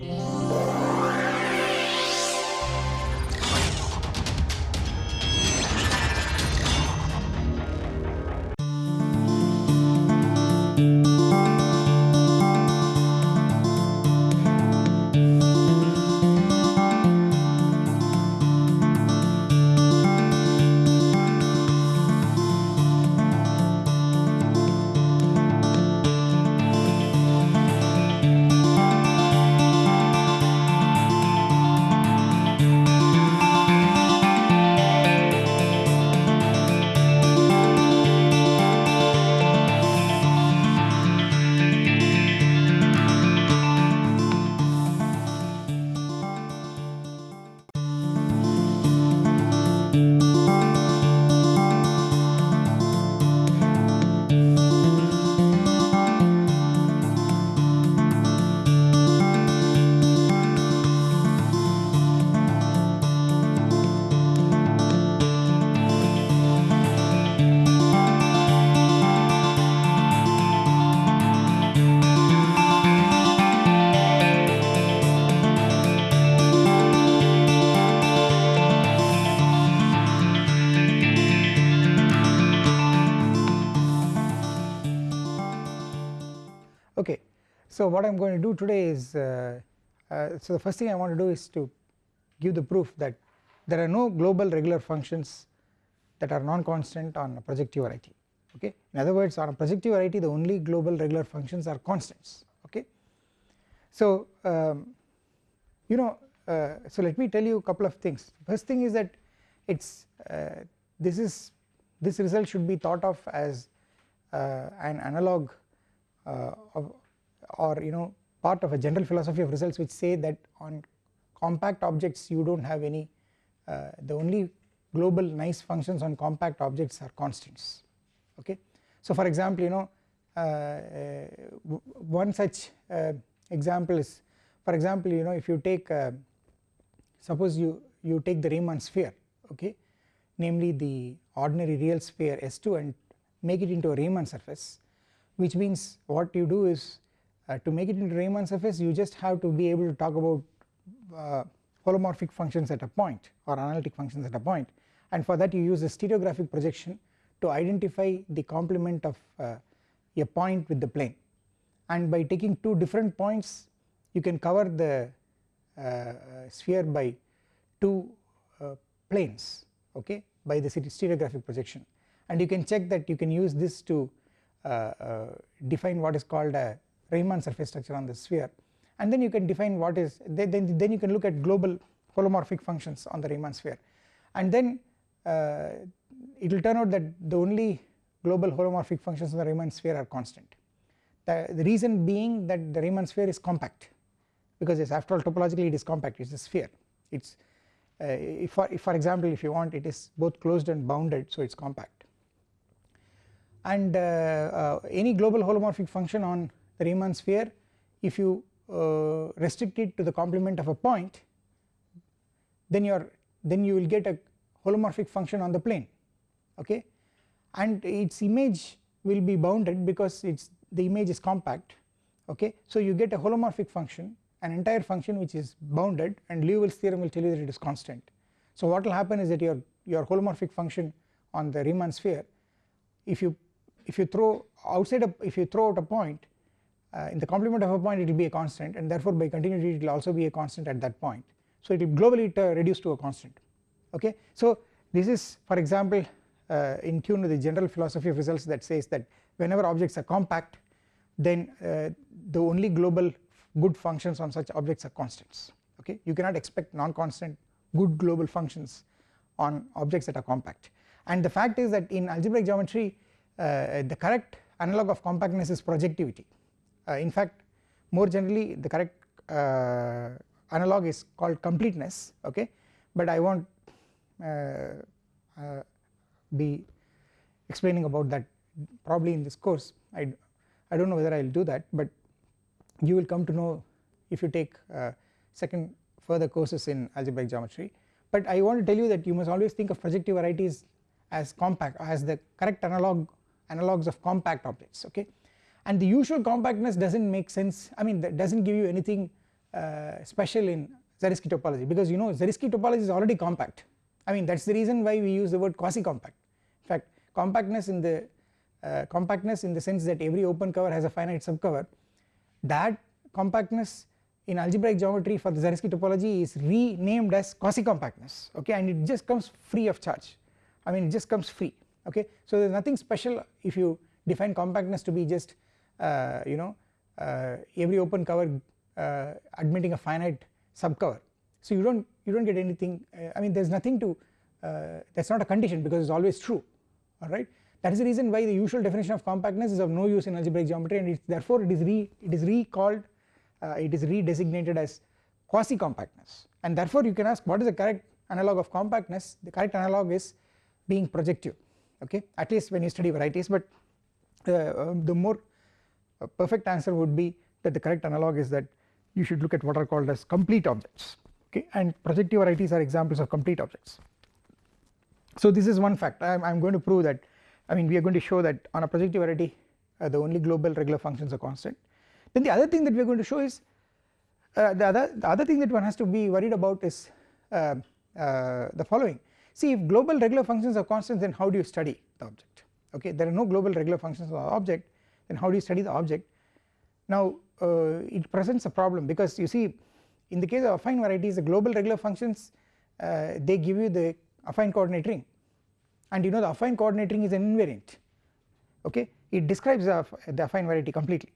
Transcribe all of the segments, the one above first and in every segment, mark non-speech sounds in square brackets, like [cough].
Yeah. So what I am going to do today is uh, uh, so the first thing I want to do is to give the proof that there are no global regular functions that are non-constant on a projective variety okay in other words on a projective variety the only global regular functions are constants okay. So um, you know uh, so let me tell you a couple of things first thing is that it's uh, this is this result should be thought of as uh, an analog uh, of or you know part of a general philosophy of results which say that on compact objects you do not have any uh, the only global nice functions on compact objects are constants okay. So for example you know uh, uh, one such uh, example is for example you know if you take uh, suppose you you take the Riemann sphere okay namely the ordinary real sphere S2 and make it into a Riemann surface which means what you do is uh, to make it into Riemann surface you just have to be able to talk about uh, holomorphic functions at a point or analytic functions at a point. And for that you use a stereographic projection to identify the complement of uh, a point with the plane. And by taking two different points you can cover the uh, sphere by two uh, planes okay by the stereographic projection. And you can check that you can use this to uh, uh, define what is called a Riemann surface structure on the sphere. And then you can define what is then, then you can look at global holomorphic functions on the Riemann sphere. And then uh, it will turn out that the only global holomorphic functions on the Riemann sphere are constant. The, the reason being that the Riemann sphere is compact because it's after all topologically it is compact it is a sphere. It is uh, if, for, if for example if you want it is both closed and bounded so it is compact. And uh, uh, any global holomorphic function on the Riemann sphere if you uh, restrict it to the complement of a point then then you will get a holomorphic function on the plane okay? And its image will be bounded because it's the image is compact okay? So you get a holomorphic function an entire function which is bounded and Liouville's theorem will tell you that it is constant. So what will happen is that your your holomorphic function on the Riemann sphere if you if you throw outside a if you throw out a point uh, in the complement of a point it will be a constant and therefore by continuity it will also be a constant at that point. So it will globally reduce to a constant. Okay. So this is for example uh, in tune with the general philosophy of results that says that whenever objects are compact then uh, the only global good functions on such objects are constants. Okay? You cannot expect non-constant good global functions on objects that are compact. And the fact is that in algebraic geometry uh, the correct analog of compactness is projectivity. uh, in fact more generally the correct uh, analog is called completeness okay? But I will not be explaining about that probably in this course. I, I do not know whether I will do that but you will come to know if you take uh, second further courses in algebraic geometry. But I want to tell you that you must always think of projective varieties as compact as the correct analog analogues of compact objects okay and the usual compactness does not make sense. I mean that does not give you anything uh, special in Zariski topology because you know Zariski topology is already compact. I mean that is the reason why we use the word quasi compact in fact compactness in the uh, compactness in the sense that every open cover has a finite subcover that compactness in algebraic geometry for the Zariski topology is renamed as quasi compactness okay? And it just comes free of charge. I mean it just comes free okay? So there is nothing special if you define compactness to be just you know uh, every open cover uh, admitting a finite subcover. So you do not you do not get anything uh, I mean there is nothing to uh, that is not a condition because it is always true alright that is the reason why the usual definition of compactness is of no use in algebraic geometry and therefore it is re it is recalled uh, it is redesignated as quasi compactness and therefore you can ask what is the correct analog of compactness? The correct analog is being projective okay? At least when you study varieties but uh, um, the more uh, perfect answer would be that the correct analog is that you should look at what are called as complete objects okay? And projective varieties are examples of complete objects. So this is one fact. I am going to prove that I mean we are going to show that on a projective variety uh, the only global regular functions are constant. Then the other thing that we are going to show is uh, the other the other thing that one has to be worried about is uh, uh the following. See if global regular functions are constant then how do you study the object? Okay there are no global regular functions of the object then how do you study the object? Now uh, it presents a problem because you see in the case of affine varieties the global regular functions uh, they give you the affine coordinate ring. And you know the affine coordinate ring is an invariant okay? It describes the, affine variety completely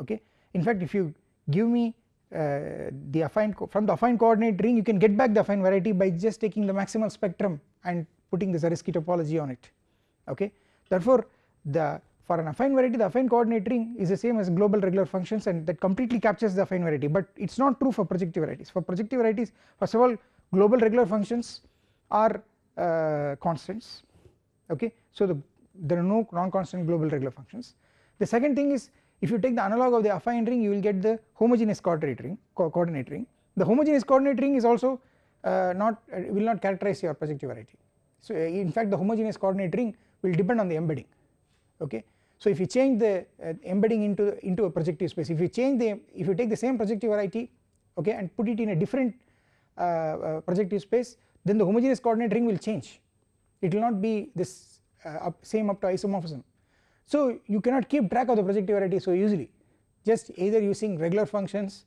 okay? In fact if you give me uh, the affine from the affine coordinate ring you can get back the affine variety by just taking the maximal spectrum and putting the Zariski topology on it okay? Therefore the for an affine variety the affine coordinate ring is the same as global regular functions and that completely captures the affine variety. But it is not true for projective varieties. For projective varieties first of all global regular functions are uh, constants. Okay? So the, there are no non-constant global regular functions. The second thing is if you take the analog of the affine ring you will get the homogeneous coordinate ring co coordinate ring. The homogeneous coordinate ring is also uh, not uh, will not characterize your projective variety. So uh, in fact the homogeneous coordinate ring will depend on the embedding. Okay so if you change the uh, embedding into into a projective space if you change the if you take the same projective variety okay and put it in a different uh, uh, projective space then the homogeneous coordinate ring will change. It will not be this uh, up same up to isomorphism. So you cannot keep track of the projective variety so easily. Just either using regular functions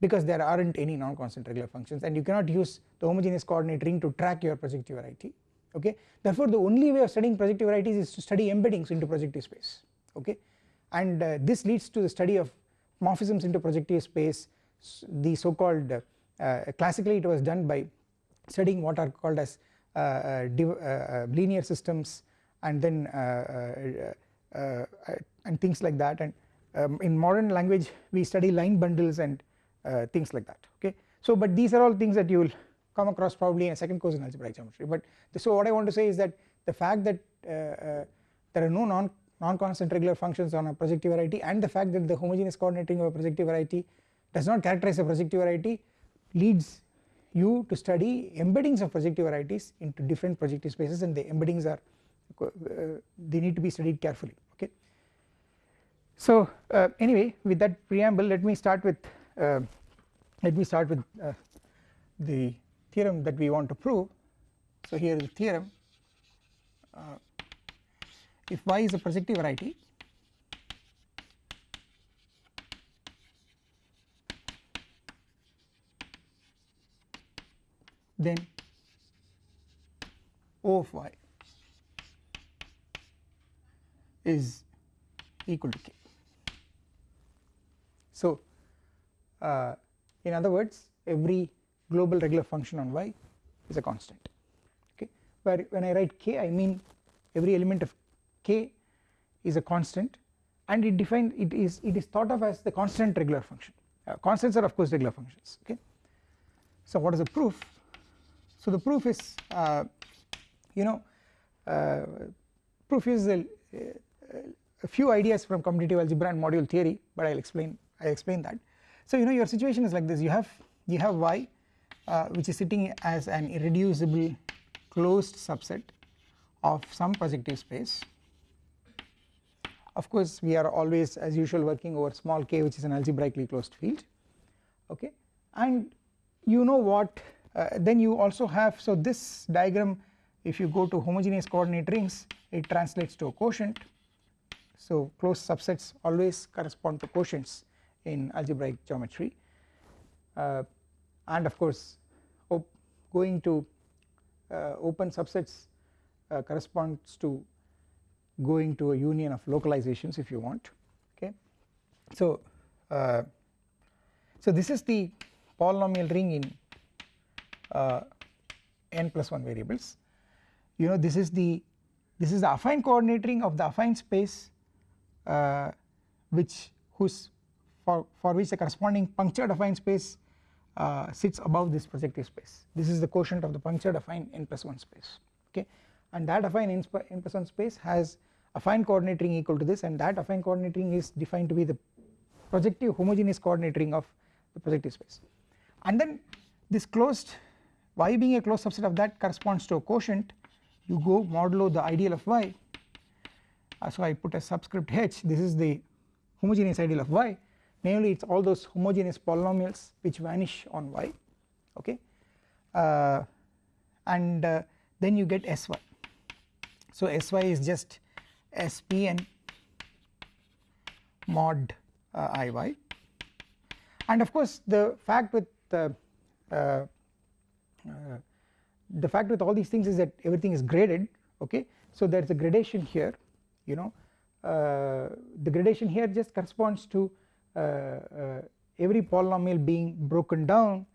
because there aren't any non-constant regular functions and you cannot use the homogeneous coordinate ring to track your projective variety okay? Therefore the only way of studying projective varieties is to study embeddings into projective space. Okay? And uh, this leads to the study of morphisms into projective space. The so called uh, uh, classically it was done by studying what are called as uh, uh, uh, linear systems and then and things like that. And um, in modern language we study line bundles and things like that. Okay? So but these are all things that you will come across probably in a second course in algebraic geometry but so what I want to say is that the fact that uh, uh, there are no non non-constant regular functions on a projective variety and the fact that the homogeneous coordinate ring of a projective variety does not characterize a projective variety leads you to study embeddings of projective varieties into different projective spaces and the embeddings are uh, they need to be studied carefully okay. So uh, anyway with that preamble let me start with uh, let me start with uh, the theorem that we want to prove. So here is the theorem uh, if y is a projective variety then O of y is equal to k. So uh, in other words every global regular function on y is a constant okay? Where when I write k I mean every element of k is a constant and it defined it is it is thought of as the constant regular function. Uh, constants are of course regular functions okay? So what is the proof? So the proof is uh, you know uh, proof is a, a, few ideas from commutative algebra and module theory but I'll explain I explain that. So you know your situation is like this. You have you have y uh, which is sitting as an irreducible closed subset of some projective space. Of course we are always as usual working over small k which is an algebraically closed field. Okay? And you know what uh, then you also have so this diagram if you go to homogeneous coordinate rings it translates to a quotient. So closed subsets always correspond to quotients in algebraic geometry. Uh, and of course going to uh, open subsets uh, corresponds to going to a union of localizations if you want okay? So uh, so this is the polynomial ring in uh, n plus 1 variables. You know this is the this is the affine coordinate ring of the affine space uh, which whose for for which the corresponding punctured affine space uh, sits above this projective space. This is the quotient of the punctured affine n plus 1 space okay? And that affine n, n plus 1 space has affine coordinate ring equal to this and that affine coordinate ring is defined to be the projective homogeneous coordinate ring of the projective space. And then this closed y being a closed subset of that corresponds to a quotient. You go modulo the ideal of y. Uh, so I put a subscript h. This is the homogeneous ideal of y namely it is all those homogeneous polynomials which vanish on y okay? Uh, and uh, then you get sy so sy is just spn mod uh, iy and of course the fact with the uh, uh, the fact with all these things is that everything is graded okay? So there is a gradation here you know? Uh, the gradation here just corresponds to uh, uh, every polynomial being broken down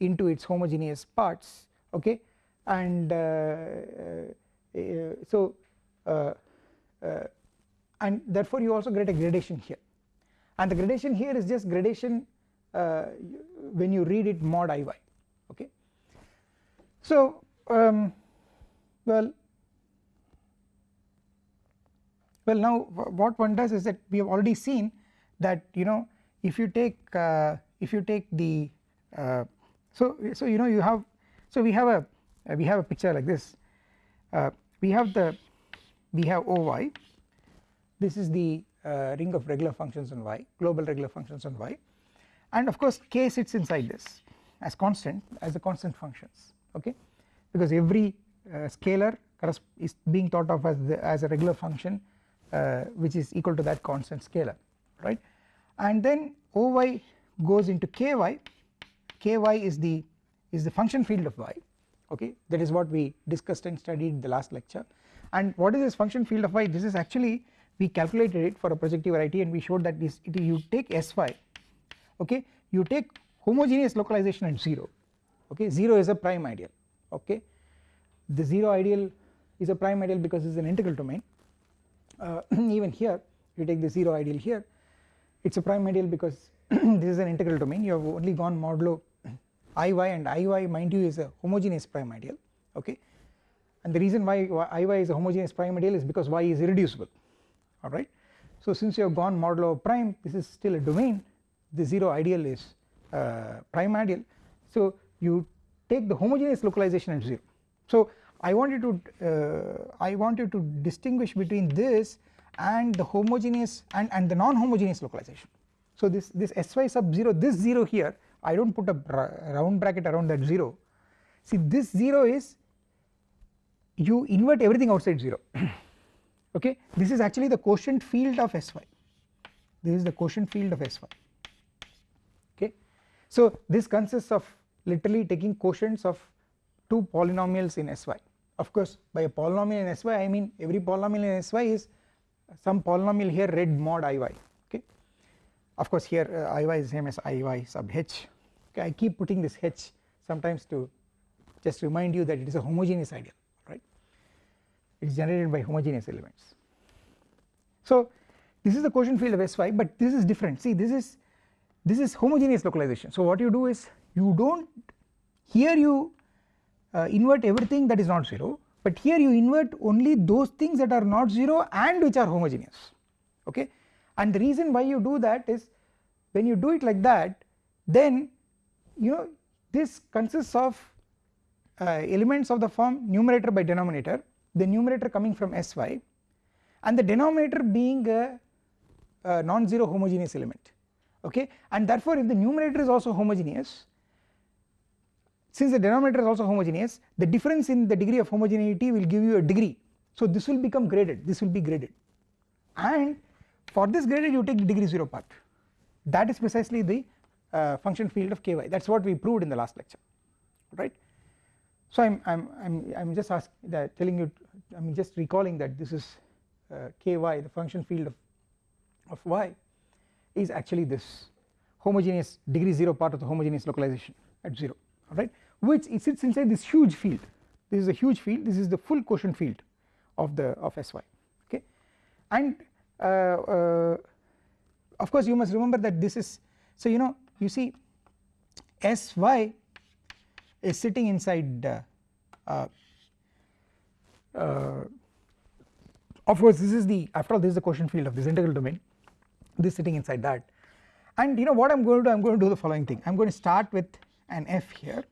into its homogeneous parts okay? And uh, so and therefore you also get a gradation here. And the gradation here is just gradation uh, when you read it mod iy okay? So um, well well now what one does is that we have already seen that you know if you take uh, if you take the uh, so so you know you have so we have a uh, we have a picture like this. Uh, we have the we have oy this is the uh, ring of regular functions on y global regular functions on y. And of course k sits inside this as constant as the constant functions okay? Because every uh, scalar is being thought of as the, as a regular function which is equal to that constant scalar right and then Oy goes into ky. Ky is the is the function field of y. Okay? That is what we discussed and studied in the last lecture. And what is this function field of y? This is actually we calculated it for a projective variety and we showed that this it, you take sy okay? You take homogeneous localization at 0 okay? 0 is a prime ideal. Okay? The 0 ideal is a prime ideal because it is an integral domain. Uh, [clears throat] even here you take the 0 ideal here it is a prime ideal because [clears throat] this is an integral domain you have only gone modulo iy and iy mind you is a homogeneous prime ideal okay and the reason why iy is a homogeneous prime ideal is because y is irreducible alright. So since you have gone modulo prime this is still a domain the 0 ideal is uh, prime ideal so you take the homogeneous localization at 0. So I want you to uh, I want you to distinguish between this and the homogeneous and, and the non-homogeneous localization. So this, this sy sub 0 this 0 here I do not put a round bracket around that 0 see this 0 is you invert everything outside 0 [clears throat] okay? This is actually the quotient field of sy this is the quotient field of sy okay? So this consists of literally taking quotients of two polynomials in sy of course by a polynomial in sy I mean every polynomial in sy is some polynomial here read mod iy okay? Of course here uh, iy is same as iy sub h. Okay I keep putting this h sometimes to just remind you that it is a homogeneous ideal right? It is generated by homogeneous elements. So this is the quotient field of sy but this is different. See this is this is homogeneous localization. So what you do is you do not here you uh, invert everything that is not 0 but here you invert only those things that are not 0 and which are homogeneous. Okay? And the reason why you do that is when you do it like that then you know this consists of uh, elements of the form numerator by denominator the numerator coming from sy and the denominator being a, a non-zero homogeneous element. Okay? And therefore if the numerator is also homogeneous since the denominator is also homogeneous the difference in the degree of homogeneity will give you a degree. So this will become graded. This will be graded. And for this graded you take the degree 0 part. That is precisely the uh, function field of ky. That is what we proved in the last lecture. Right. So I am I'm, I'm, I'm just ask that telling you I am just recalling that this is uh, ky the function field of, of y is actually this homogeneous degree 0 part of the homogeneous localization at 0 alright which it sits inside this huge field. This is a huge field. This is the full quotient field of the of Sy okay? And uh, uh, of course you must remember that this is so you know you see Sy is sitting inside uh, uh, uh, of course this is the after all this is the quotient field of this integral domain. This sitting inside that. And you know what I am going to do I am going to do the following thing. I am going to start with an f here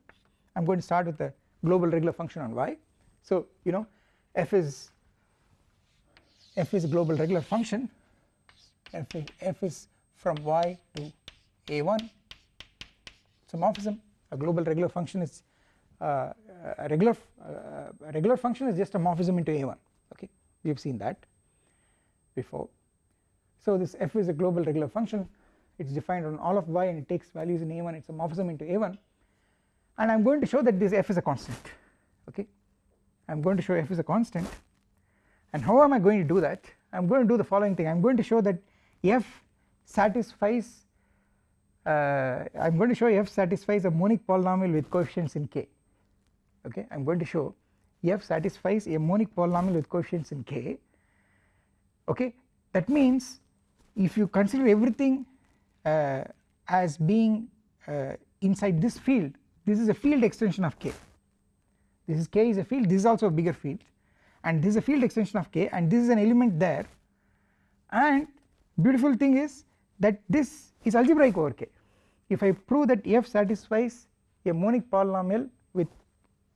I am going to start with a global regular function on y. So you know f is f is a global regular function. F f is from y to a1 it's a morphism a global regular function is uh, a regular uh, a regular function is just a morphism into a1 okay we have seen that before. So this f is a global regular function. It is defined on all of y and it takes values in a1 it is a morphism into a1 and I am going to show that this f is a constant okay? I am going to show f is a constant. And how am I going to do that? I am going to do the following thing. I am going to show that f satisfies uh, I am going to show f satisfies a monic polynomial with coefficients in k okay? I am going to show f satisfies a monic polynomial with coefficients in k okay? That means if you consider everything uh, as being uh, inside this field this is a field extension of k. This is k is a field this is also a bigger field. And this is a field extension of k and this is an element there. And beautiful thing is that this is algebraic over k. If I prove that f satisfies a monic polynomial with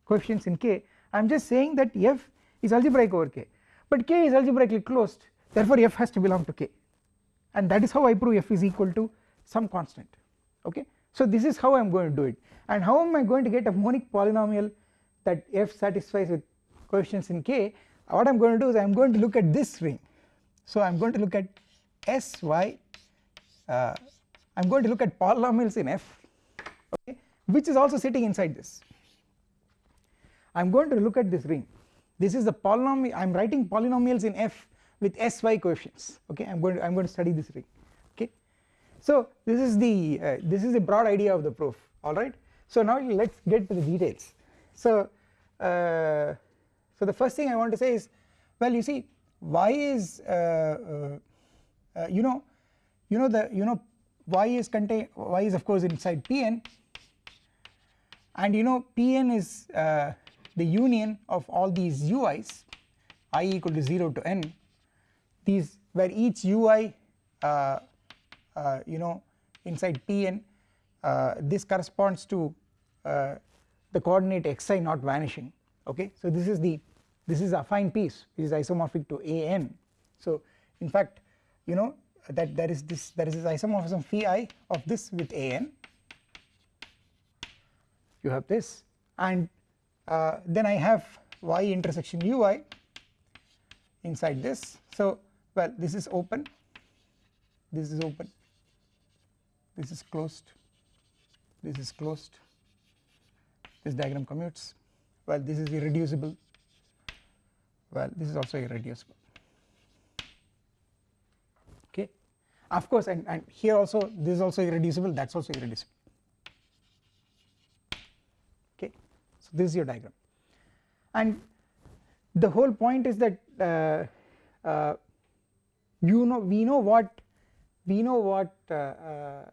coefficients in k I am just saying that f is algebraic over k. But k is algebraically closed therefore f has to belong to k. And that is how I prove f is equal to some constant. Okay. So this is how I am going to do it. And how am I going to get a monic polynomial that f satisfies with coefficients in k? What I am going to do is I am going to look at this ring. So I am going to look at sy uh, I am going to look at polynomials in f okay which is also sitting inside this. I am going to look at this ring. This is the polynomial I am writing polynomials in f with sy coefficients okay. I am going to I am going to study this ring so this is the uh, this is the broad idea of the proof. Alright so now let us get to the details. So uh, so the first thing I want to say is well you see y is uh, uh, uh you know you know the you know y is contain y is of course inside Pn and you know Pn is uh, the union of all these ui's i equal to 0 to n. These where each ui you know inside Pn uh, this corresponds to uh, the coordinate xi not vanishing okay? So this is the this is affine piece which is isomorphic to an so in fact you know that there is this there is this isomorphism phi of this with an you have this and uh, then I have y intersection ui inside this. So well this is open. This is open this is closed. This is closed. This diagram commutes. Well this is irreducible. Well this is also irreducible. Okay? Of course and, and here also this is also irreducible that is also irreducible. Okay. so this is your diagram. And the whole point is that uh, uh, you know we know what we know what uh,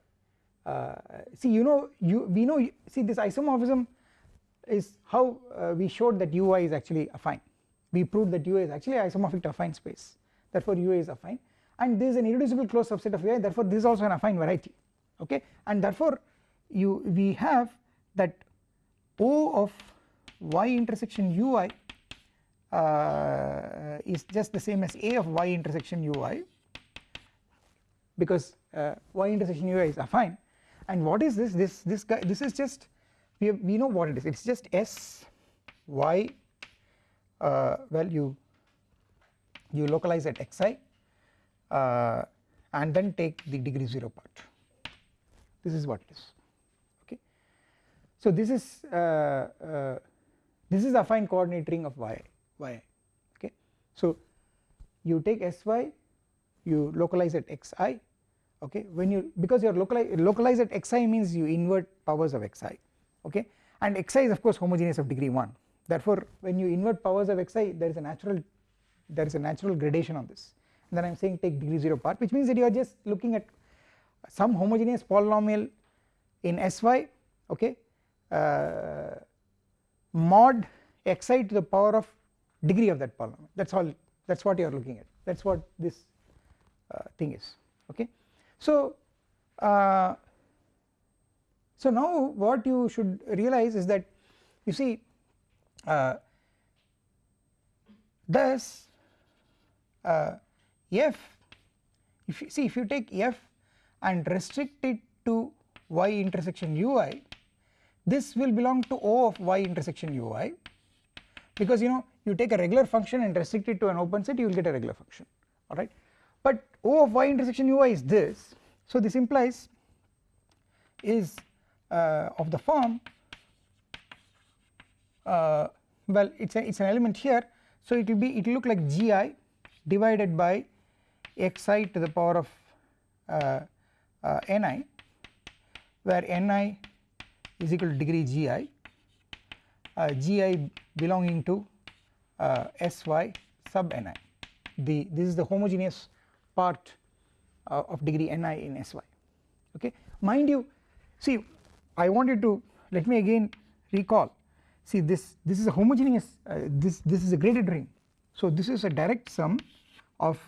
uh, see you know you we know see this isomorphism is how uh, we showed that ui is actually affine. We proved that ui is actually isomorphic to affine space. Therefore ui is affine. And this is an irreducible closed subset of ui therefore this is also an affine variety. Okay? And therefore you we have that O of y intersection ui uh, is just the same as A of y intersection ui because uh, y intersection ui is affine and what is this? This this guy this is just we have, we know what it is. It is just s y uh, well you you localize at xi uh, and then take the degree 0 part. This is what it is. Okay? So this is uh, uh, this is affine coordinate ring of y y okay? So you take sy you localize at xi okay? When you because you are localized localize at xi means you invert powers of xi okay? And xi is of course homogeneous of degree 1 therefore when you invert powers of xi there is a natural there is a natural gradation on this. And then I am saying take degree 0 part which means that you are just looking at some homogeneous polynomial in sy okay? Uh, mod xi to the power of degree of that polynomial. That is all that is what you are looking at. That is what this uh, thing is okay. So, uh, so now what you should realize is that you see uh, thus uh, f if you see if you take f and restrict it to y intersection ui this will belong to O of y intersection ui because you know you take a regular function and restrict it to an open set you will get a regular function. Alright but O of y intersection ui is this. So this implies is uh, of the form uh, well it's it's an element here. So it will be it will look like gi divided by xi to the power of uh, uh ni where ni is equal to degree gi uh, gi belonging to uh, sy sub ni the this is the homogeneous part uh, of degree ni in sy okay? Mind you see I wanted to let me again recall. See this this is a homogeneous uh, this this is a graded ring. So this is a direct sum of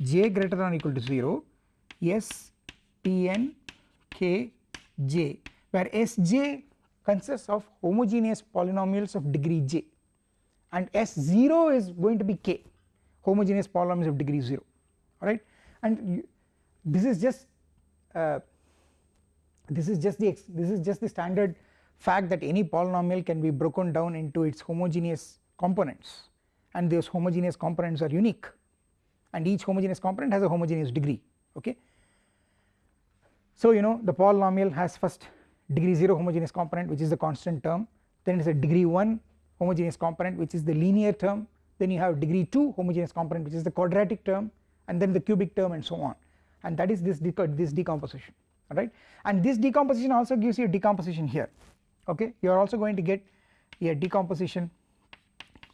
j greater than or equal to 0 s pn k j where sj consists of homogeneous polynomials of degree j. And s0 is going to be k homogeneous polynomials of degree 0 alright and you, this is just uh, this is just the this is just the standard fact that any polynomial can be broken down into its homogeneous components. And those homogeneous components are unique. And each homogeneous component has a homogeneous degree okay. So you know the polynomial has first degree 0 homogeneous component which is the constant term. Then it is a degree 1 homogeneous component which is the linear term. Then you have degree 2 homogeneous component which is the quadratic term and then the cubic term and so on. And that is this, this decomposition alright? And this decomposition also gives you a decomposition here okay? You are also going to get a decomposition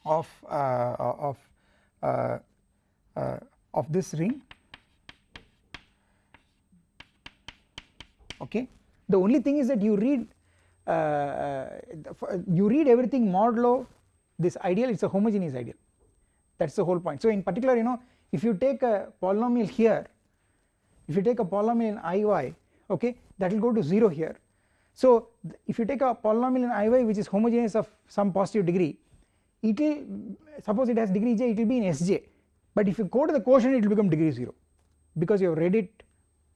of uh, of uh, uh, of this ring okay? The only thing is that you read uh, uh, you read everything modulo this ideal it is a homogeneous ideal. That is the whole point. So in particular you know if you take a polynomial here if you take a polynomial in iy okay that will go to 0 here. So if you take a polynomial in iy which is homogeneous of some positive degree it will suppose it has degree j it will be in sj but if you go to the quotient it will become degree 0 because you have read it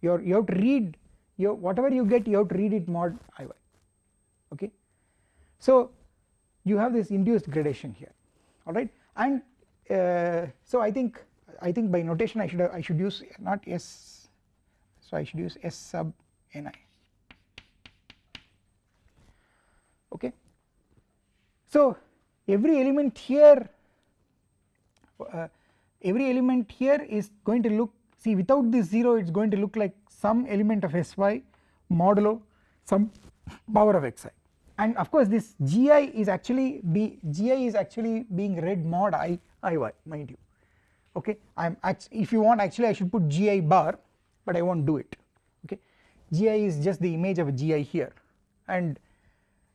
you you have to read your whatever you get you have to read it mod iy okay? So you have this induced gradation here alright? And uh, so I think I think by notation I should have, I should use not s. So I should use s sub ni okay. So every element here uh, every element here is going to look see without this 0 it is going to look like some element of sy modulo some power of xi and of course this gi is actually be gi is actually being read mod i iy mind you okay? I am if you want actually I should put gi bar but I won't do it. Okay? Gi is just the image of a gi here. And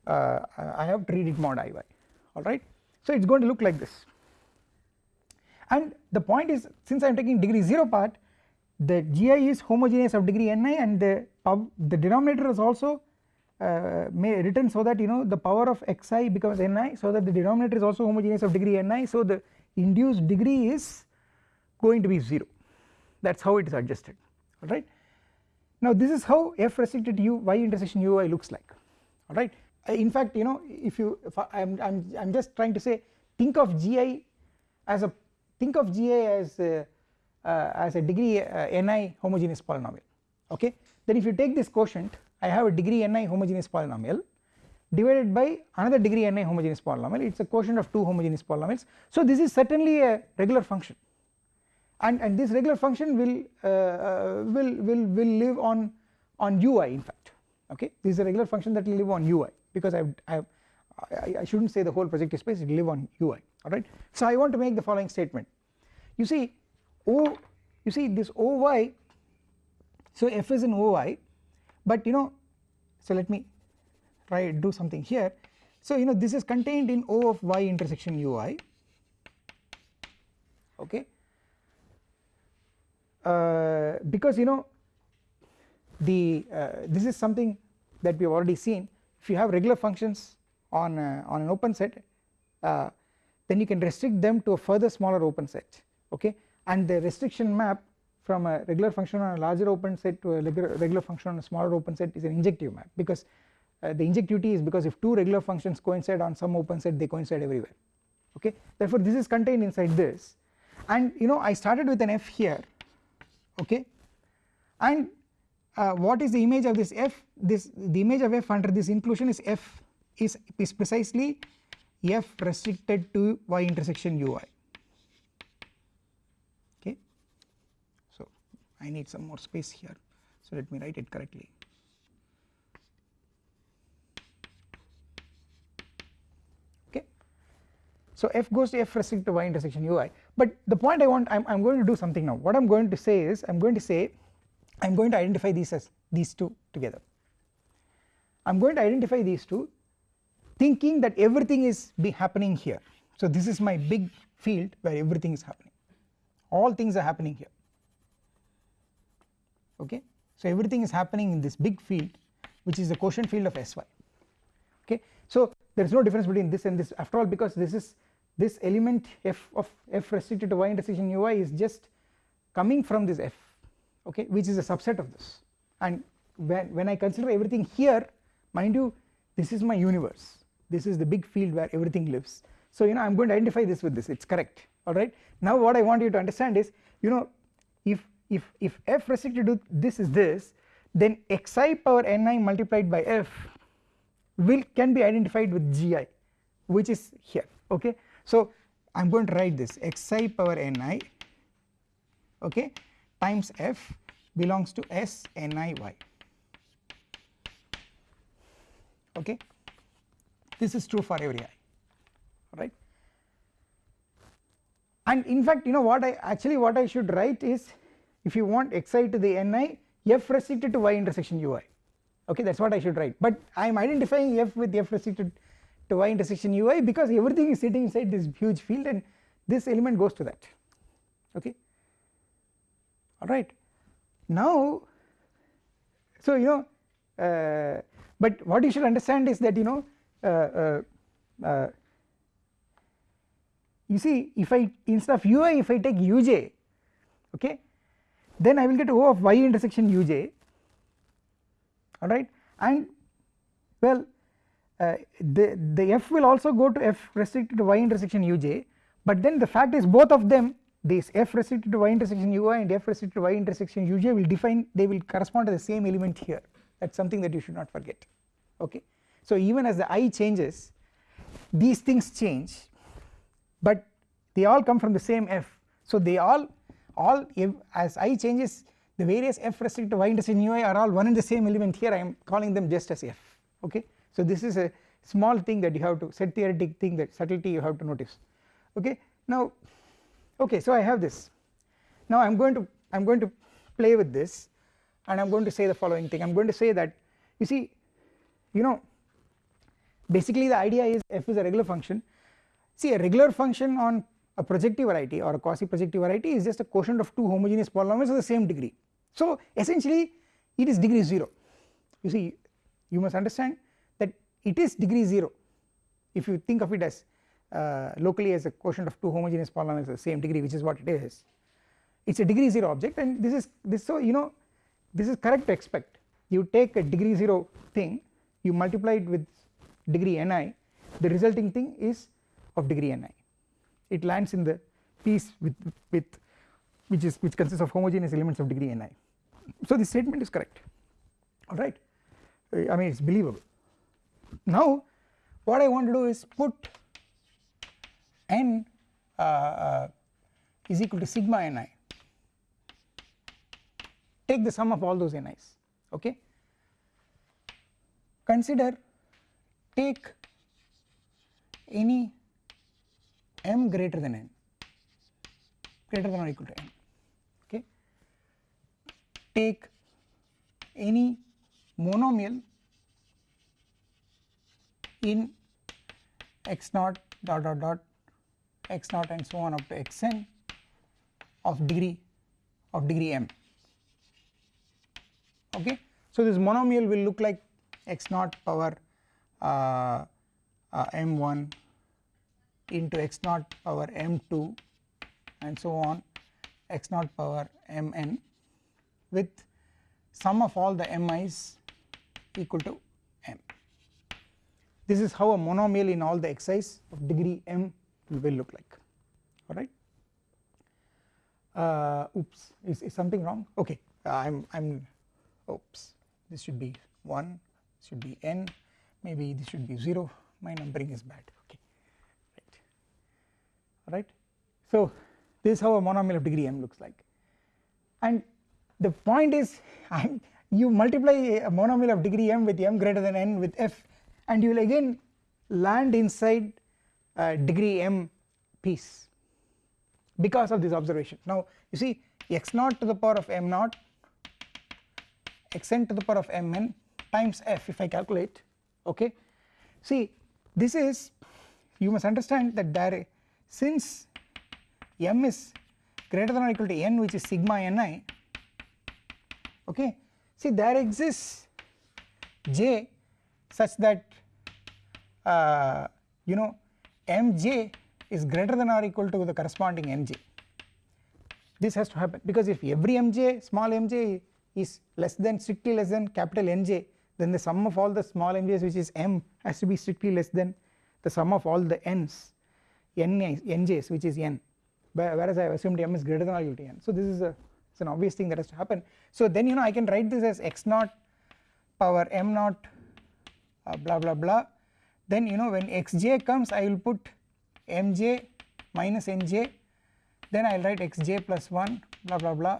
uh, I have to read it mod iy alright so it is going to look like this. And the point is since I am taking degree 0 part the gi is homogeneous of degree ni and the the denominator is also uh, may written so that you know the power of xi becomes ni so that the denominator is also homogeneous of degree ni so the induced degree is going to be 0 that is how it is adjusted alright? Now this is how f restricted u y intersection ui looks like alright? In fact you know if you if I am I'm, I'm just trying to say think of gi as a think of gi as a, uh, as a degree uh, ni homogeneous polynomial okay? Then if you take this quotient I have a degree ni homogeneous polynomial divided by another degree ni homogeneous polynomial. It is a quotient of two homogeneous polynomials. So this is certainly a regular function and and this regular function will uh, uh, will will will live on on ui in fact. Okay? This is a regular function that will live on ui because I've, I've I, I shouldn't say the whole projective space it will live on ui. Alright? So I want to make the following statement. You see o you see this oy so f is in oy but you know so let me try do something here. So you know this is contained in o of y intersection ui. Okay because you know the uh, this is something that we have already seen. If you have regular functions on uh, on an open set uh, then you can restrict them to a further smaller open set okay? And the restriction map from a regular function on a larger open set to a regular function on a smaller open set is an injective map because uh, the injectivity is because if two regular functions coincide on some open set they coincide everywhere okay? Therefore this is contained inside this. And you know I started with an f here okay? And uh, what is the image of this f? This the image of f under this inclusion is f is, is precisely f restricted to y intersection ui okay? So I need some more space here. So let me write it correctly. Okay? So f goes to f restricted to y intersection ui but the point I want I'm, going to do something now. What I'm going to say is I'm going to say I'm going to identify these as these two together. I'm going to identify these two thinking that everything is be happening here. So this is my big field where everything is happening. All things are happening here. Okay? So everything is happening in this big field which is the quotient field of sy okay? So there is no difference between this and this. After all because this is this element f of f restricted to y intersection ui is just coming from this f okay which is a subset of this. And when, when I consider everything here mind you this is my universe. This is the big field where everything lives. So you know I am going to identify this with this. It is correct alright now what I want you to understand is you know if if if f restricted to this is this then xi power ni multiplied by f will can be identified with gi which is here okay so I am going to write this. Xi power ni okay times f belongs to s ni y okay. This is true for every i right and in fact you know what I actually what I should write is if you want xi to the ni f restricted to y intersection ui okay that is what I should write. But I am identifying f with f restricted to y intersection ui because everything is sitting inside this huge field and this element goes to that. Okay? Alright. Now so you know uh, but what you should understand is that you know uh, uh, uh you see if I instead of ui if I take uj okay then I will get O of y intersection uj alright? And well uh, the, the f will also go to f restricted to y intersection uj but then the fact is both of them this f restricted to y intersection ui and f restricted to y intersection uj will define they will correspond to the same element here. That is something that you should not forget. Okay. So even as the i changes these things change but they all come from the same f. So they all all as i changes the various f restricted to y intersection ui are all one and the same element. Here I am calling them just as f. Okay. So this is a small thing that you have to set theoretic thing that subtlety you have to notice. Okay. Now okay so I have this. Now I am going to I am going to play with this and I am going to say the following thing. I am going to say that you see you know basically the idea is f is a regular function. See a regular function on a projective variety or a quasi projective variety is just a quotient of two homogeneous polynomials of the same degree. So essentially it is degree 0 you see you must understand it is degree 0 if you think of it as uh, locally as a quotient of two homogeneous polynomials of the same degree which is what it is. It is a degree 0 object and this is this so you know this is correct to expect. You take a degree 0 thing you multiply it with degree ni the resulting thing is of degree ni. It lands in the piece with with which is which consists of homogeneous elements of degree ni. So this statement is correct. Alright I mean it is believable now what I want to do is put n uh, uh, is equal to sigma ni take the sum of all those ni's okay? Consider take any m greater than n greater than or equal to n okay? Take any monomial in x naught dot dot dot x naught and so on up to xn of degree of degree m. Okay? So this monomial will look like x naught power uh, uh, m1 into x naught power m2 and so on x naught power mn with sum of all the mi's equal to m this is how a monomial in all the xi's of degree m will look like. Alright uh, oops. Is, is something wrong? Okay. I'm I'm oops. This should be 1 should be n. Maybe this should be 0 my numbering is bad. Okay. Right. Alright so this is how a monomial of degree m looks like. And the point is [laughs] you multiply a monomial of degree m with m greater than n with f and you will again land inside uh, degree m piece because of this observation. Now you see x naught to the power of m naught xn to the power of mn times f if I calculate okay? See this is you must understand that there since m is greater than or equal to n which is sigma ni okay? See there exists j such that uh, you know mj is greater than or equal to the corresponding mj this has to happen because if every mj small mj is less than strictly less than capital Nj then the sum of all the small mj's which is m has to be strictly less than the sum of all the n's n nj's which is n. Whereas I have assumed m is greater than or equal to n. So this is a it's an obvious thing that has to happen. So then you know I can write this as x naught power m naught uh, blah blah blah. Then you know when xj comes I will put mj minus nj then I will write xj plus 1 blah blah blah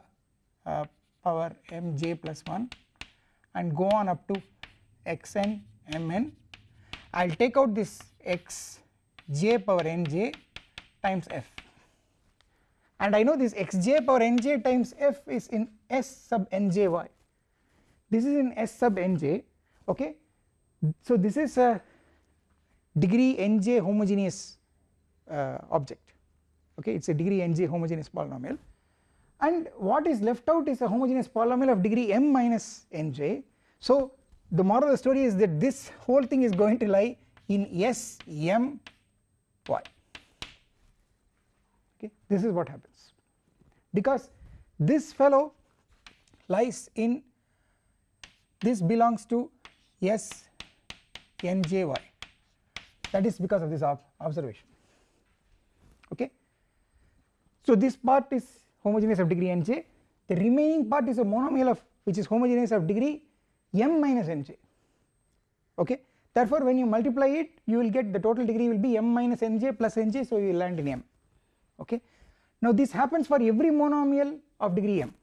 uh, power mj plus 1 and go on up to xn mn. I will take out this xj power nj times f. And I know this xj power nj times f is in s sub njy this is in s sub nj okay so this is a degree nj homogeneous uh, object. Okay it is a degree nj homogeneous polynomial. And what is left out is a homogeneous polynomial of degree m minus nj so the moral of the story is that this whole thing is going to lie in s m y. Okay this is what happens. Because this fellow lies in this belongs to s njy that is because of this ob observation. Okay? So this part is homogeneous of degree nj the remaining part is a monomial of which is homogeneous of degree m minus nj okay? Therefore when you multiply it you will get the total degree will be m minus nj plus nj so you will land in m. Okay? Now this happens for every monomial of degree m.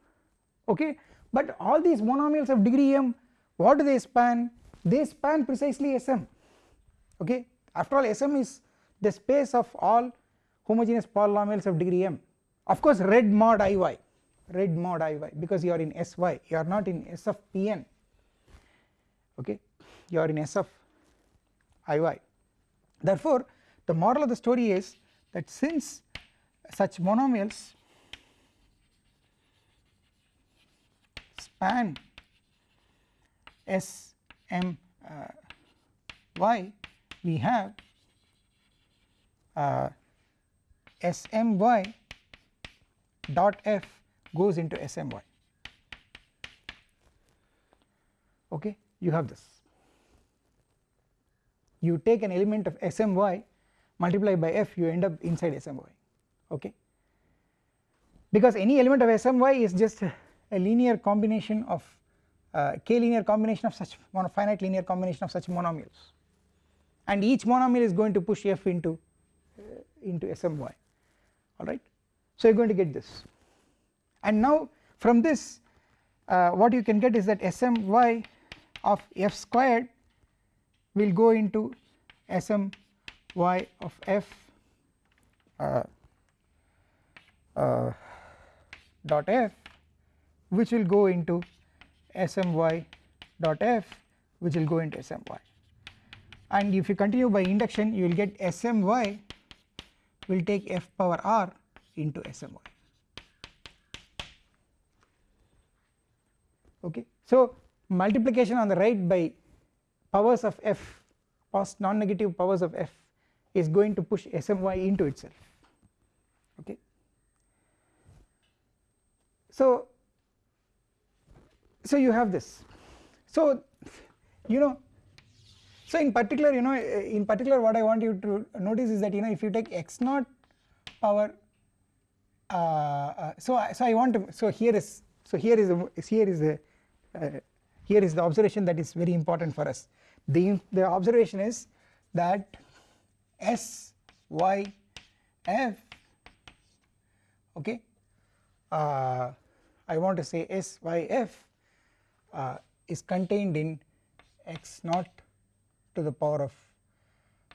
Okay? But all these monomials of degree m what do they span they span precisely sm okay? After all sm is the space of all homogeneous polynomials of degree m. Of course red mod iy red mod iy because you are in sy you are not in s of pn okay? You are in s of iy therefore the moral of the story is that since such monomials span s m uh, y we have uh, smy dot f goes into smy okay you have this. You take an element of smy multiply by f you end up inside smy okay? Because any element of smy is just a linear combination of uh, k linear combination of such finite linear combination of such monomials. And each monomial is going to push f into uh, into smy alright so you are going to get this. And now from this uh, what you can get is that smy of f squared will go into smy of f uh, uh, dot f which will go into smy dot f which will go into smy and if you continue by induction you will get smy will take f power r into smy okay. So multiplication on the right by powers of f post non-negative powers of f is going to push smy into itself. Okay. So so you have this. So you know so in particular you know in particular what I want you to notice is that you know if you take x naught power uh, uh, so so I want to so here is so here is a, here is a uh, here is the observation that is very important for us. The the observation is that s y f okay uh, I want to say s y f uh, is contained in x naught to the power of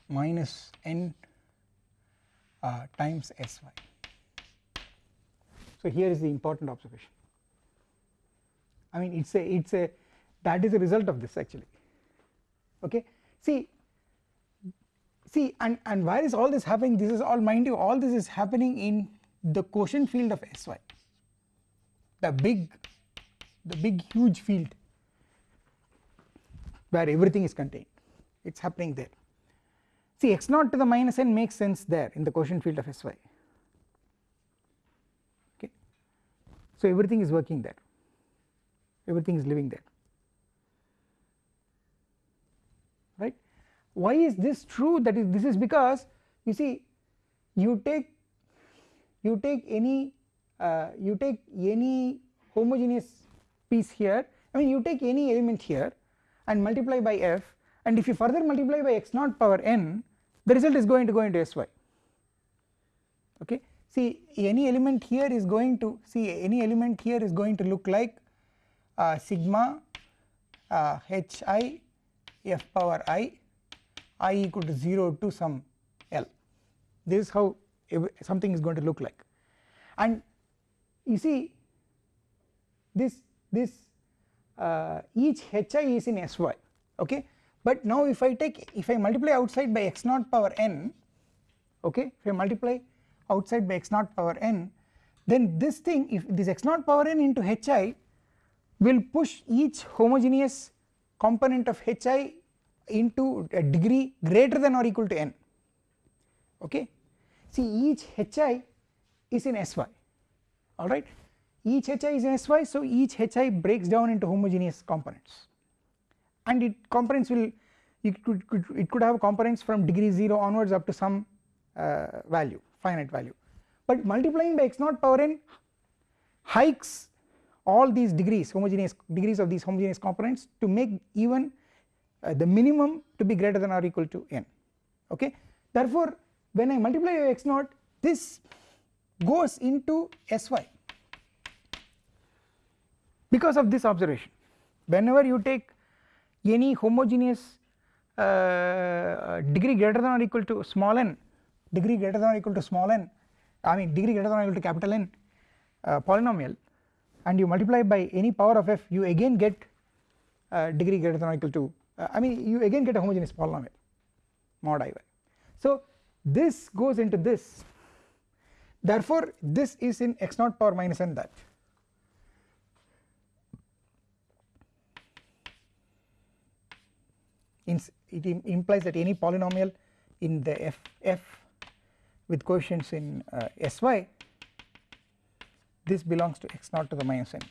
minus n uh, times sy. So here is the important observation. I mean it's a it's a that is a result of this actually okay see see and and is all this happening this is all mind you all this is happening in the quotient field of sy the big the big huge field where everything is contained. It is happening there. See x naught to the minus n makes sense there in the quotient field of sy okay. So everything is working there. Everything is living there. Right? Why is this true? That is this is because you see you take you take any uh, you take any homogeneous piece here. I mean you take any element here and multiply by f. And if you further multiply by x naught power n the result is going to go into sy okay? See any element here is going to see any element here is going to look like uh, sigma uh, hi f power i i equal to 0 to some l. This is how something is going to look like. And you see this this uh, each hi is in sy okay? But now if I take if I multiply outside by x naught power n okay? If I multiply outside by x naught power n then this thing if this x naught power n into hi will push each homogeneous component of hi into a degree greater than or equal to n okay? See each hi is in sy alright each hi is in sy so each hi breaks down into homogeneous components. And it components will it could, could, it could have components from degree 0 onwards up to some uh, value finite value. But multiplying by x naught power n hikes all these degrees homogeneous degrees of these homogeneous components to make even uh, the minimum to be greater than or equal to n. Okay? Therefore when I multiply by x naught this goes into sy because of this observation. Whenever you take any homogeneous uh, degree greater than or equal to small n degree greater than or equal to small n I mean degree greater than or equal to capital N uh, polynomial and you multiply by any power of f you again get uh, degree greater than or equal to uh, I mean you again get a homogeneous polynomial mod i y. So this goes into this. Therefore this is in x naught power minus n that it implies that any polynomial in the f f with coefficients in uh, sy this belongs to x naught to the minus n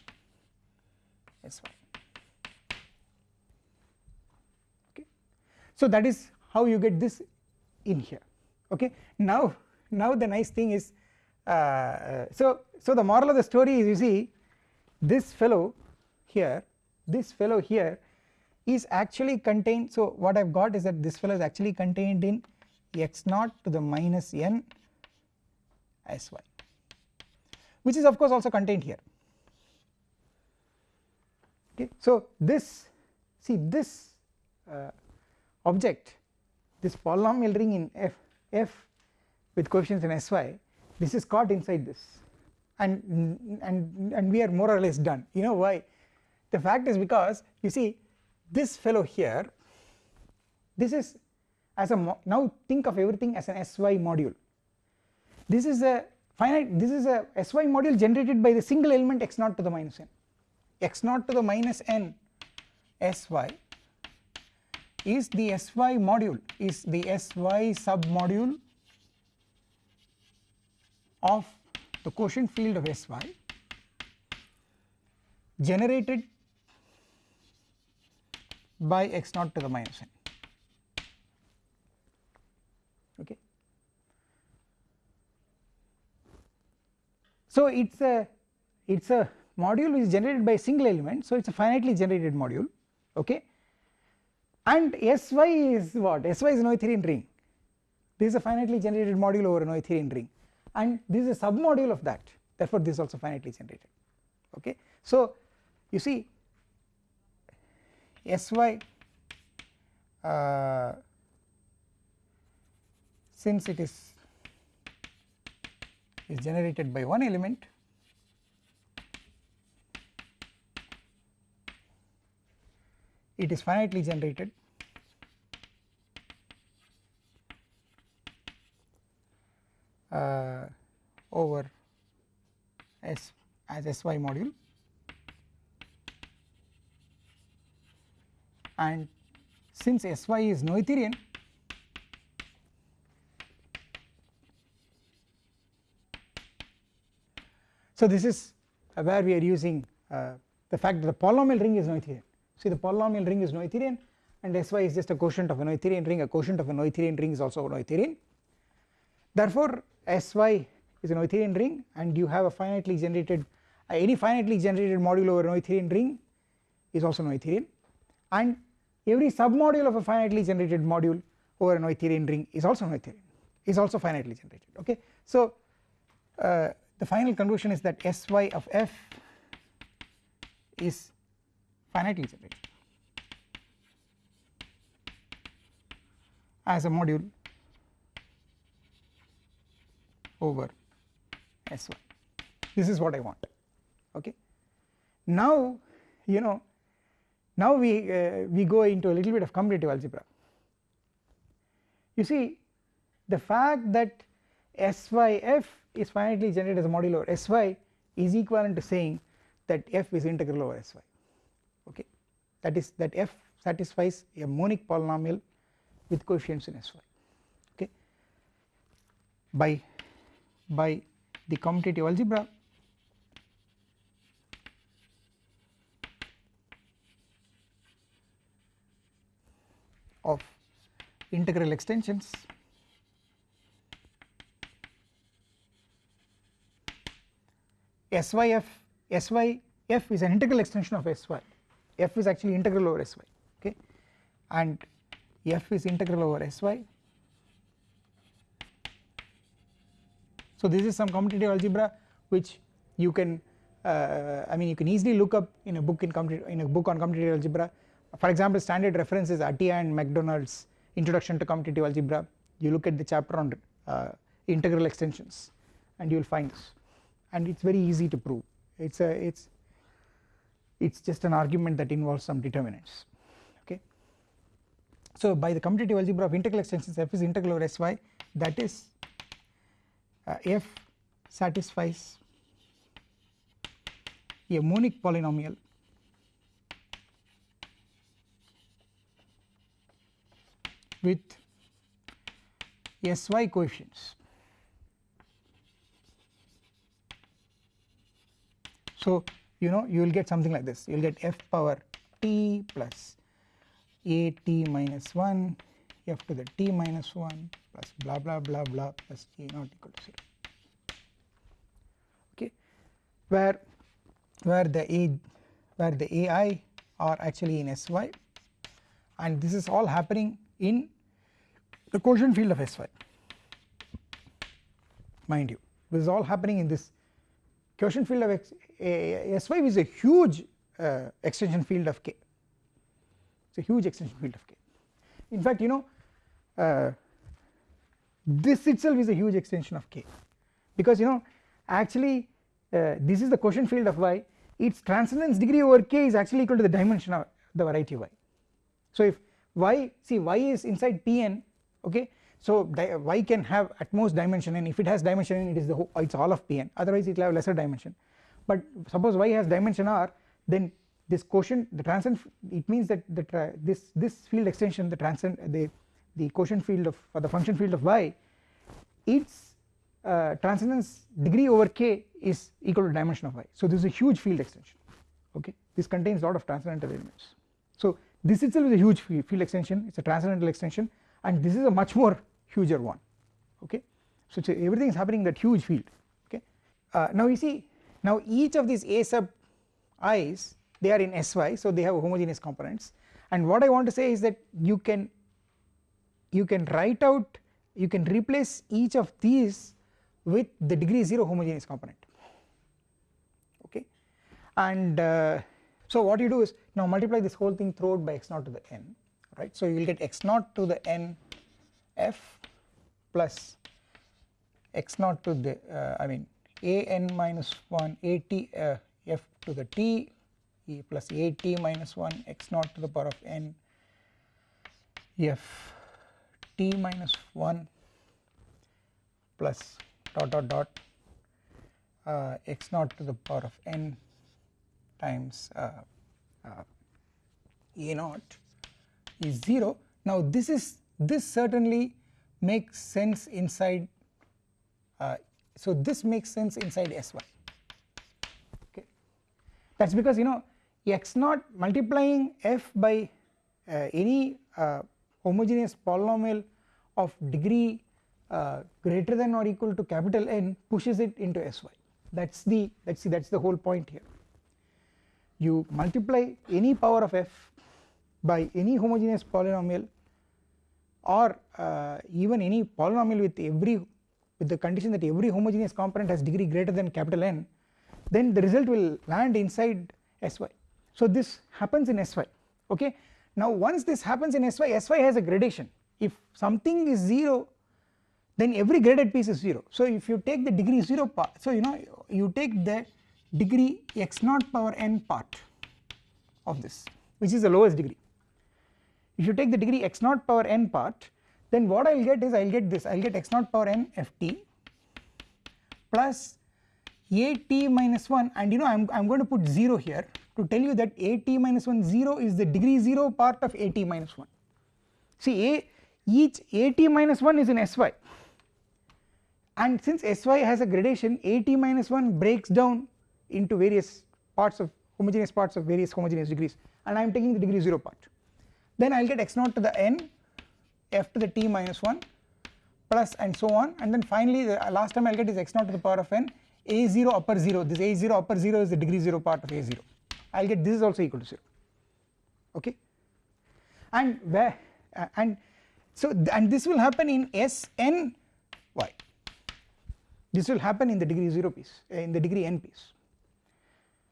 sy so that is how you get this in here. Okay? Now now the nice thing is uh, so so the moral of the story is you see this fellow here this fellow here is actually contained. So what I've got is that this fellow is actually contained in x naught to the minus n sy which is of course also contained here. Okay. So this see this uh, object this polynomial ring in f f with coefficients in sy this is caught inside this. And and and we are more or less done. You know why? The fact is because you see this fellow here this is as a now think of everything as an sy module. This is a finite this is a sy module generated by the single element x naught to the minus n. X naught to the minus n sy is the sy module is the sy submodule of the quotient field of sy generated by x naught to the minus n. Okay. So it is a it is a module which is generated by a single element. So it is a finitely generated module. Okay. And Sy is what? Sy is a Noetherian ring. This is a finitely generated module over a Noetherian ring. And this is a submodule of that. Therefore this is also finitely generated. Okay. So you see Sy uh, since it is is generated by one element it is finitely generated. Uh, over S as SY module and since Sy is Noetherian so this is where we are using uh, the fact that the polynomial ring is Noetherian. See the polynomial ring is Noetherian and Sy is just a quotient of a Noetherian ring. A quotient of a Noetherian ring is also a Noetherian. Therefore Sy is a Noetherian ring and you have a finitely generated uh, any finitely generated module over a Noetherian ring is also Noetherian and every submodule of a finitely generated module over a Noetherian ring is also Noetherian is also finitely generated okay. So uh, the final conclusion is that Sy of f is finitely generated as a module over S1 this is what I want okay. Now you know now we uh, we go into a little bit of commutative algebra. You see the fact that SYF is finitely generated as a module over SY is equivalent to saying that f is integral over sy okay? That is that f satisfies a monic polynomial with coefficients in sy okay? By by the commutative algebra of integral extensions. SYF SYF is an integral extension of SY f is actually integral over sy okay? And f is integral over sy so this is some commutative algebra which you can uh, I mean you can easily look up in a book in in a book on commutative algebra for example standard reference is Atiyah and Macdonald's introduction to commutative algebra. You look at the chapter on uh, integral extensions and you will find this. And it is very easy to prove. It is a it is it is just an argument that involves some determinants. Okay. So by the commutative algebra of integral extensions f is integral over sy that is uh, f satisfies a monic polynomial with sy coefficients. So you know you will get something like this. You will get f power t plus a t minus 1 f to the t minus 1 plus blah blah blah blah plus a not equal to 0 okay. Where where the a where the ai are actually in sy and this is all happening in the quotient field of sy mind you this is all happening in this quotient field of X, a, sy is a huge uh, extension field of k. It is a huge extension field of k. In fact you know uh, this itself is a huge extension of k. Because you know actually uh, this is the quotient field of y. Its transcendence degree over k is actually equal to the dimension of the variety y. So if y see y is inside Pn okay? So y can have at most dimension n? If it has dimension n it is the whole it's all of Pn. Otherwise it will have lesser dimension. But suppose y has dimension r then this quotient the transcend it means that the this this field extension the transcend the the quotient field of the function field of y its uh, transcendence degree over k is equal to dimension of y. So this is a huge field extension. Okay? This contains lot of transcendental elements. So this itself is a huge field extension. It is a transcendental extension and this is a much more huger one. Okay? So everything is happening in that huge field. Okay? Uh, now you see now each of these a sub i's they are in sy so they have homogeneous components. And what I want to say is that you can you can write out you can replace each of these with the degree 0 homogeneous component. Okay? And uh, so what you do is now multiply this whole thing throughout by x naught to the n right? So you will get x naught to the n f plus x naught to the uh, I mean a n minus 1 a t uh, f to the t e plus a t minus 1 x naught to the power of n f t minus 1 plus dot dot dot uh, x naught to the power of n times uh, uh, a naught is 0 now this is this certainly makes sense inside uh, so this makes sense inside sy okay. That is because you know x naught multiplying f by uh, any uh, homogeneous polynomial of degree uh, greater than or equal to capital N pushes it into sy that is the that is that is the whole point here. You multiply any power of f by any homogeneous polynomial or uh, even any polynomial with every with the condition that every homogeneous component has degree greater than capital N then the result will land inside sy so this happens in sy okay? Now once this happens in sy sy has a gradation. If something is 0 then every graded piece is 0 so if you take the degree 0 part so you know you take the degree x naught power n part of this which is the lowest degree if you take the degree x naught power n part then what I will get is I will get this. I will get x naught power n ft plus a t minus 1 and you know I am I am going to put 0 here to tell you that a t minus 1 0 is the degree 0 part of a t minus 1 see a each a t minus 1 is in sy and since sy has a gradation a t minus 1 breaks down into various parts of homogeneous parts of various homogeneous degrees. And I am taking the degree 0 part then I will get x naught to the n f to the t minus 1 plus and so on. And then finally the last time I will get is x naught to the power of n. A0 upper 0 this a0 upper 0 is the degree 0 part of a0 I will get this is also equal to 0 okay? And where uh, and so and this will happen in Sn y. This will happen in the degree 0 piece uh, in the degree n piece.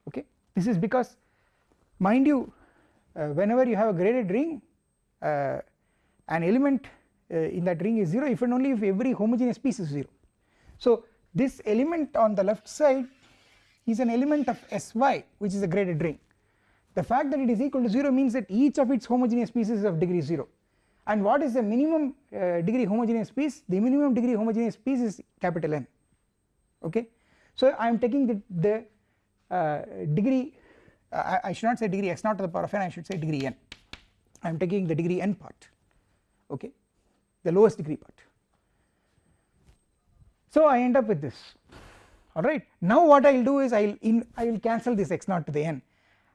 Okay? This is because mind you whenever you have a graded ring uh, an element uh, in that ring is 0 if and only if every homogeneous piece is 0 so this element on the left side is an element of Sy which is a graded ring. The fact that it is equal to 0 means that each of its homogeneous pieces is of degree 0 and what is the minimum uh, degree homogeneous piece? The minimum degree homogeneous piece is capital N. Okay? So I am taking the, the uh, degree uh, I, I, should not say degree x naught to the power of n I should say degree n. I am taking the degree n part okay? The lowest degree part. So I end up with this alright? Now what I will do is I will in I will cancel this x naught to the n.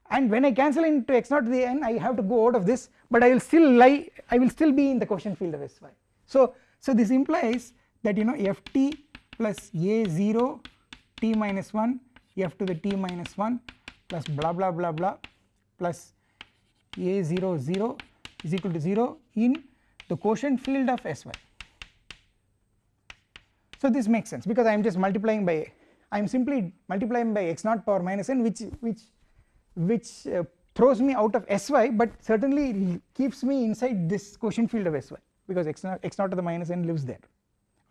And when I cancel into x naught to the n I have to go out of this but I will still lie I will still be in the quotient field of Sy. So, so this implies that you know ft plus a0 t minus 1 f to the t minus 1 plus blah blah blah blah plus a0 0 is equal to 0 in the quotient field of Sy. So this makes sense because I am just multiplying by I am simply multiplying by x naught power minus n which which which uh, throws me out of Sy but certainly keeps me inside this quotient field of Sy because x naught, x naught to the minus n lives there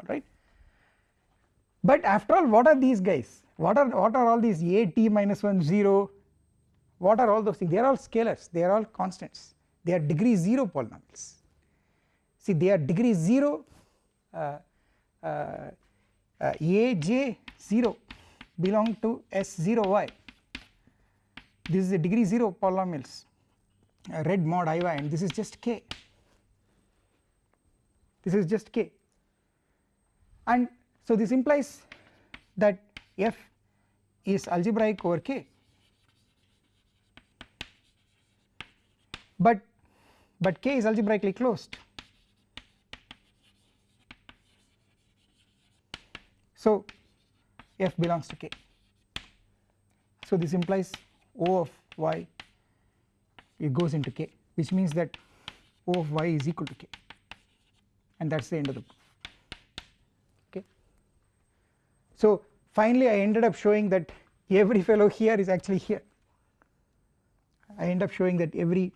alright. But after all what are these guys what are what are all these a t minus 1 0 what are all those? Things they are all scalars. They are all constants. They are degree 0 polynomials. See they are degree 0 uh, uh, uh, a j 0 belong to s 0 y. This is a degree 0 polynomials. Uh, red mod i y and this is just k. This is just k. And so this implies that f is algebraic over k. But but k is algebraically closed. So f belongs to k. So this implies O of y it goes into k which means that O of y is equal to k. And that is the end of the proof okay. So finally I ended up showing that every fellow here is actually here. I end up showing that every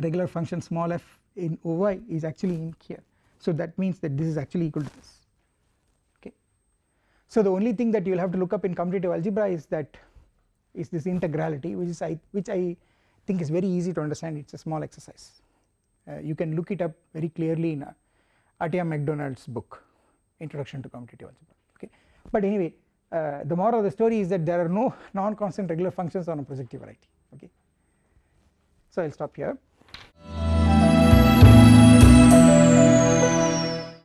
regular function small f in Oy is actually in here. So that means that this is actually equal to this. Okay. So the only thing that you will have to look up in commutative algebra is that is this integrality which is I which I think is very easy to understand. It is a small exercise. Uh, you can look it up very clearly in Atiyah Macdonald's book introduction to commutative algebra. Okay. But anyway uh, the moral of the story is that there are no non-constant regular functions on a projective variety. Okay? So I will stop here